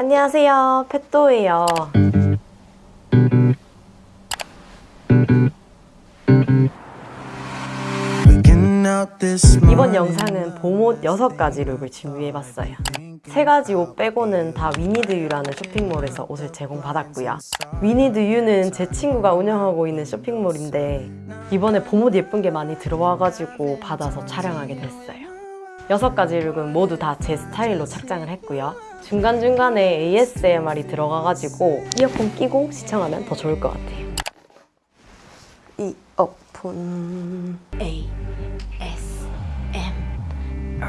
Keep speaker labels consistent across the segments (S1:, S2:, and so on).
S1: 안녕하세요. 펫도예요. 이번 영상은 봄옷 6가지 룩을 준비해봤어요. 3가지 옷 빼고는 다 위니드유라는 쇼핑몰에서 옷을 제공받았고요. 위니드유는 제 친구가 운영하고 있는 쇼핑몰인데 이번에 봄옷 예쁜 게 많이 들어와가지고 받아서 촬영하게 됐어요. 6가지 룩은 모두 다 제 스타일로 착장을 했고요. 중간중간에 ASMR이 들어가가지고 이어폰 끼고 시청하면 더 좋을 것 같아요. 이어폰 A S M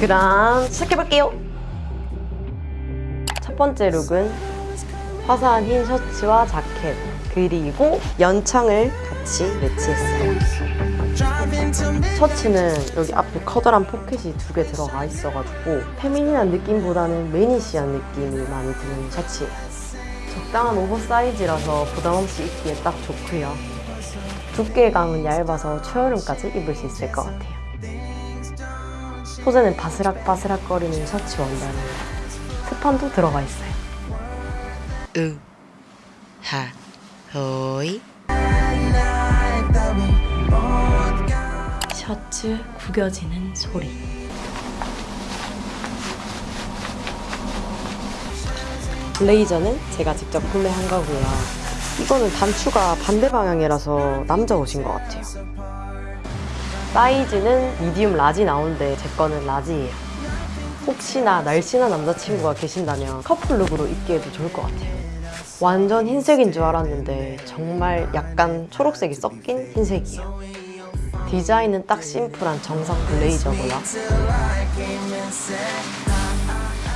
S1: 그럼 시작해볼게요. 첫 번째 룩은 화사한 흰 셔츠와 자켓 그리고 연청을 같이 매치했어요. 셔츠는 여기 앞에 커다란 포켓이 두 개 들어가 있어가지고 페미닌한 느낌보다는 매니시한 느낌이 많이 드는 셔츠예요. 적당한 오버사이즈라서 부담없이 입기에 딱 좋고요. 두께감은 얇아서 초여름까지 입을 수 있을 것 같아요. 소재는 바스락바스락거리는 셔츠 원단이에요. 스판도 들어가 있어요.
S2: 으, 하, 호이.
S1: 셔츠 구겨지는 소리. 블레이저는 제가 직접 구매한 거고요. 이거는 단추가 반대 방향이라서 남자 옷인 것 같아요. 사이즈는 medium large 나오는데 제 거는 라지예요. 혹시나 날씬한 남자친구가 계신다면 커플룩으로 입기에도 좋을 것 같아요. 완전 흰색인 줄 알았는데 정말 약간 초록색이 섞인 흰색이에요. 디자인은 딱 심플한 정상 블레이저고요.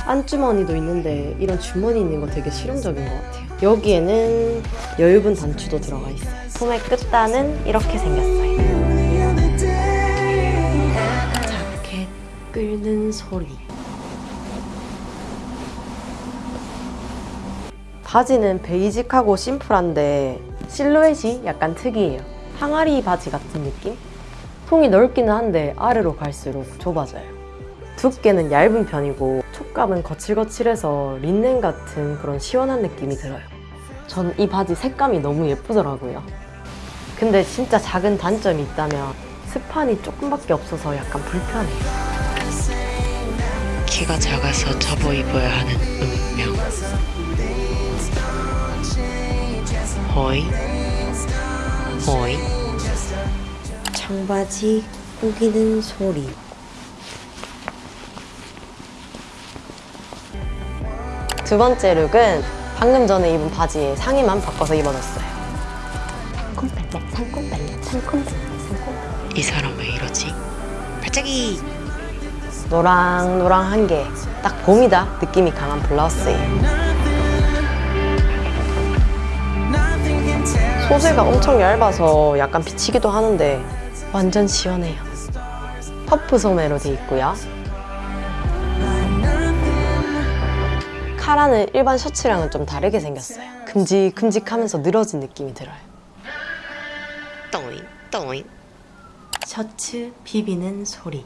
S1: 안주머니도 있는데 이런 주머니 있는 거 되게 실용적인 것 같아요. 여기에는 여유분 단추도 들어가 있어요. 소매 끝단은 이렇게 생겼어요. 자켓 끓는 소리. 바지는 베이직하고 심플한데 실루엣이 약간 특이해요. 항아리 바지 같은 느낌? 통이 넓기는 한데 아래로 갈수록 좁아져요. 두께는 얇은 편이고 촉감은 거칠거칠해서 린넨 같은 그런 시원한 느낌이 들어요. 전 이 바지 색감이 너무 예쁘더라고요. 근데 진짜 작은 단점이 있다면 스판이 조금밖에 없어서 약간 불편해요.
S2: 키가 작아서 접어 입어야 하는 운명. 호이, 호이.
S1: 청바지 우기는 소리. 두 번째 룩은 방금 전에 입은 바지에 상의만 바꿔서 입어줬어요. 상콤발랄, 상콤발랄, 상콤발랄, 상콤발랄.
S2: 이 사람 왜 이러지? 발차기!
S1: 노랑노랑한 게 딱 봄이다 느낌이 강한 블라우스예요. 소재가 엄청 얇아서 약간 비치기도 하는데 완전 시원해요. 퍼프 소매로 돼 있고요. 카라는 일반 셔츠랑은 좀 다르게 생겼어요. 큼직큼직하면서 늘어진 느낌이 들어요.
S2: 또잉, 또잉.
S1: 셔츠 비비는 소리.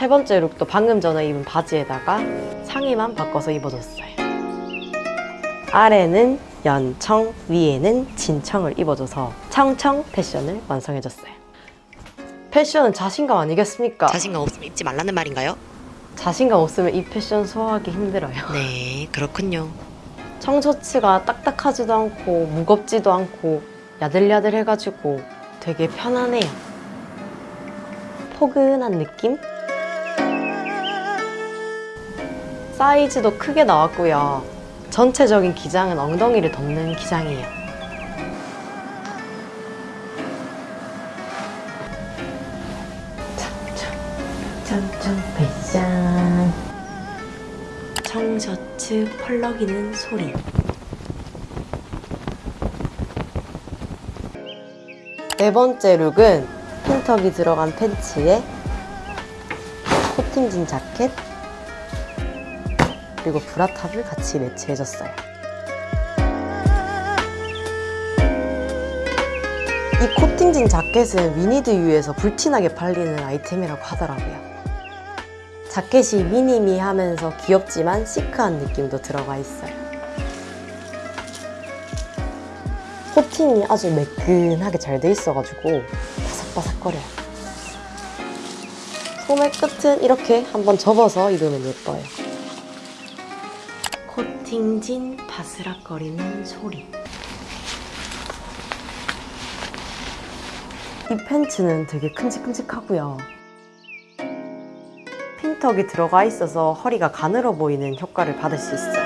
S1: 세 번째 룩도 방금 전에 입은 바지에다가 상의만 바꿔서 입어줬어요. 아래는 연청, 위에는 진청을 입어줘서 청청 패션을 완성해줬어요. 패션은 자신감 아니겠습니까?
S2: 자신감 없으면 입지 말라는 말인가요?
S1: 자신감 없으면 이 패션 소화하기 힘들어요.
S2: 네, 그렇군요.
S1: 청셔츠가 딱딱하지도 않고 무겁지도 않고 야들야들해가지고 되게 편하네요. 포근한 느낌? 사이즈도 크게 나왔고요. 전체적인 기장은 엉덩이를 덮는 기장이에요. 청청 패션 청셔츠 펄럭이는 소리 네 번째 룩은 핀턱이 들어간 팬츠에 코팅진 자켓 그리고 브라탑을 같이 매치해줬어요. 이 코팅진 자켓은 위니드유에서 불티나게 팔리는 아이템이라고 하더라고요. 자켓이 미니미하면서 귀엽지만 시크한 느낌도 들어가 있어요. 코팅이 아주 매끈하게 잘 돼 있어가지고 바삭바삭거려요. 소매 끝은 이렇게 한번 접어서 입으면 예뻐요. 코팅진 바스락거리는 소리. 이 팬츠는 되게 큼직큼직하고요. 핀턱이 들어가 있어서 허리가 가늘어 보이는 효과를 받을 수 있어요.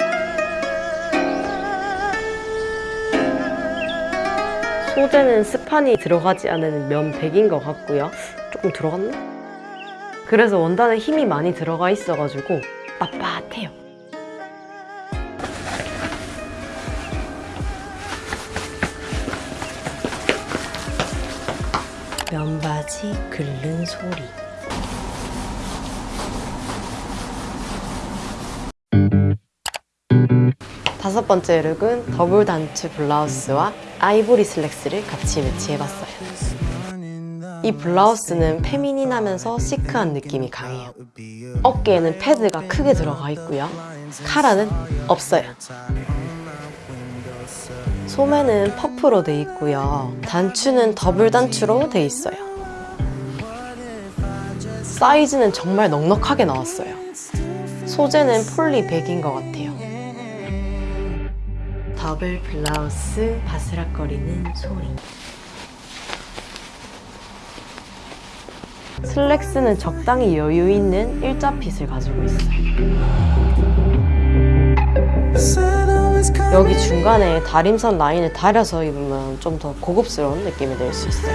S1: 소재는 스판이 들어가지 않은 면백인 것 같고요. 조금 들어갔나? 그래서 원단에 힘이 많이 들어가 있어가지고 빳빳해요. 면바지 긁는 소리. 다섯 번째 look은 더블 단추 블라우스와 아이보리 슬랙스를 같이 매치해봤어요. 이 블라우스는 feminine하면서 시크한 느낌이 강해요. 어깨에는 패드가 크게 들어가 있고요. 카라는 없어요. 소매는 퍼프로 돼 있고요. 단추는 더블 단추로 돼 있어요. 사이즈는 정말 넉넉하게 나왔어요. 소재는 폴리 백인 것 같아요. 더블 블라우스 바스락거리는 소리. 슬랙스는 적당히 여유 있는 일자 fit을 가지고 있어요. 여기 중간에 다림선 라인을 다려서 입으면 좀 더 고급스러운 느낌이 낼 수 있어요.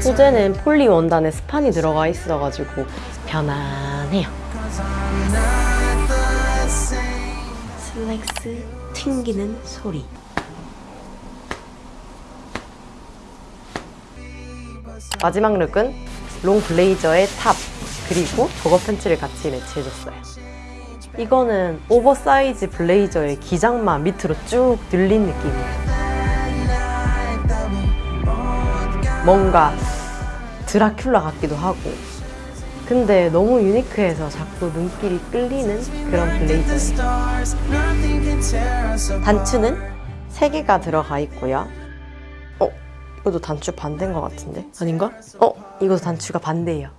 S1: 소재는 폴리 원단에 스판이 들어가 있어가지고 편안해요. 슬랙스 튕기는 소리. 마지막 look은 롱 블레이저에 top 그리고 조거 팬츠를 같이 매치해줬어요. 이거는 오버사이즈 블레이저의 기장만 밑으로 쭉 늘린 느낌이에요. 뭔가 드라큘라 같기도 하고 근데 너무 유니크해서 자꾸 눈길이 끌리는 그런 블레이저예요. 단추는 3개가 들어가 있고요. 어? 이것도 단추 반대인 것 같은데? 아닌가? 어? 이것도 단추가 반대예요.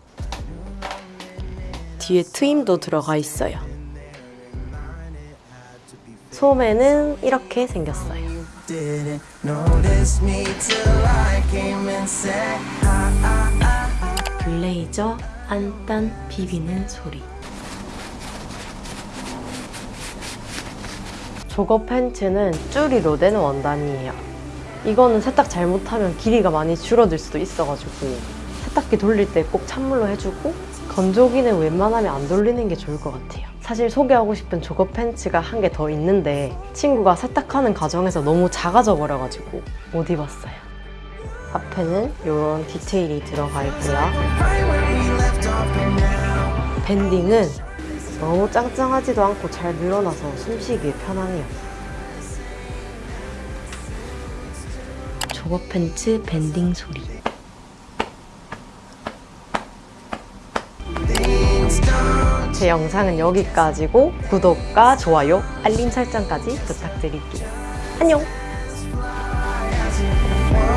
S1: 뒤에 트임도 들어가 있어요. 소매는 이렇게 생겼어요. 블레이저 안단 비비는 소리. 조거 팬츠는 쭈리로 된 원단이에요. 이거는 세탁 잘못하면 길이가 많이 줄어들 수도 있어가지고 세탁기 돌릴 때 꼭 찬물로 해주고 건조기는 웬만하면 안 돌리는 게 좋을 것 같아요. 사실 소개하고 싶은 조거 팬츠가 한 개 더 있는데 친구가 세탁하는 과정에서 너무 작아져 버려가지고 못 입었어요. 앞에는 이런 디테일이 들어가 있고요. 밴딩은 너무 짱짱하지도 않고 잘 늘어나서 숨쉬기 편하네요. 조거 팬츠 밴딩 소리. 제 영상은 여기까지고 구독과 좋아요, 알림 설정까지 부탁드릴게요. 안녕!